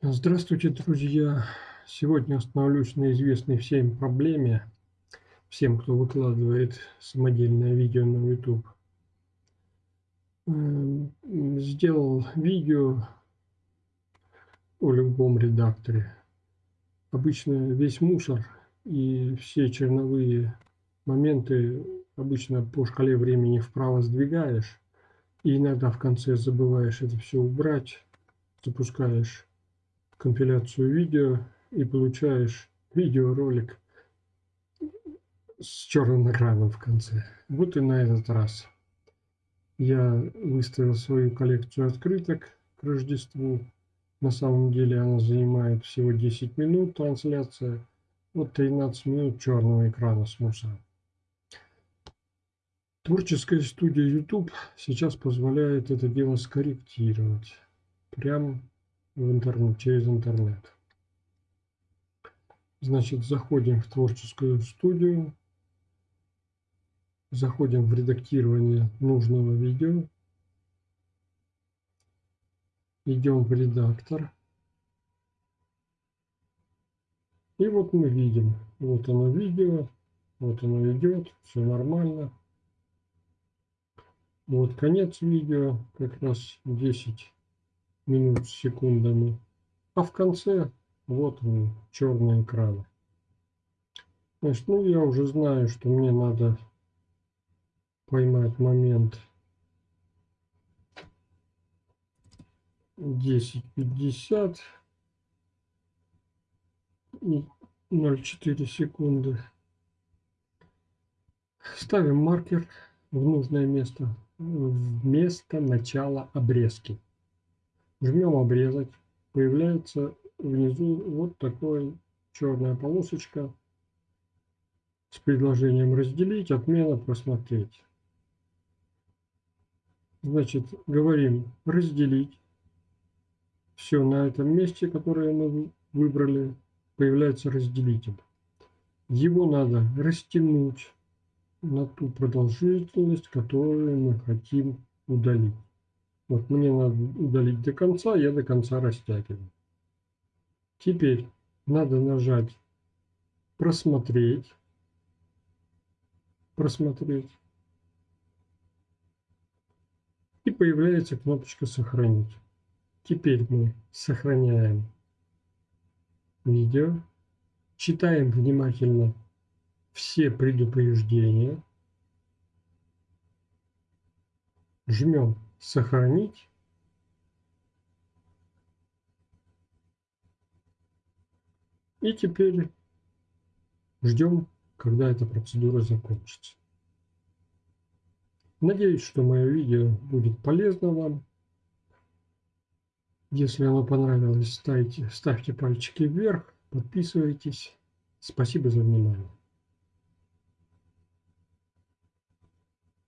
Здравствуйте, друзья! Сегодня остановлюсь на известной всем проблеме, всем, кто выкладывает самодельное видео на YouTube. Эм, сделал видео о любом редакторе. Обычно весь мусор и все черновые моменты обычно по шкале времени вправо сдвигаешь, и иногда в конце забываешь это все убрать, запускаешь компиляцию видео и получаешь видеоролик с черным экраном в конце. Вот и на этот раз. Я выставил свою коллекцию открыток к Рождеству. На самом деле она занимает всего 10 минут трансляция. Вот 13 минут черного экрана с мусором. Творческая студия YouTube сейчас позволяет это дело скорректировать. Прям в интернет, через интернет. Значит, заходим в творческую студию, заходим в редактирование нужного видео, идем в редактор. И вот мы видим, вот оно видео, вот оно идет, все нормально. Вот конец видео, как раз 10 минут с секундами. А в конце вот он, черный экран. Значит, ну я уже знаю, что мне надо поймать момент 10.50 и 0,4 секунды. Ставим маркер в нужное место, в место начала обрезки. Жмем обрезать. Появляется внизу вот такая черная полосочка с предложением разделить, отмена, просмотреть. Значит, говорим разделить. Все на этом месте, которое мы выбрали, появляется разделитель. Его надо растянуть на ту продолжительность, которую мы хотим удалить. Вот мне надо удалить до конца, я до конца растягиваю. Теперь надо нажать «Просмотреть», «Просмотреть». И появляется кнопочка «Сохранить». Теперь мы сохраняем видео, читаем внимательно все предупреждения, жмем сохранить. И теперь ждем, когда эта процедура закончится. Надеюсь, что мое видео будет полезно вам. Если оно понравилось, ставьте, ставьте пальчики вверх, подписывайтесь. Спасибо за внимание.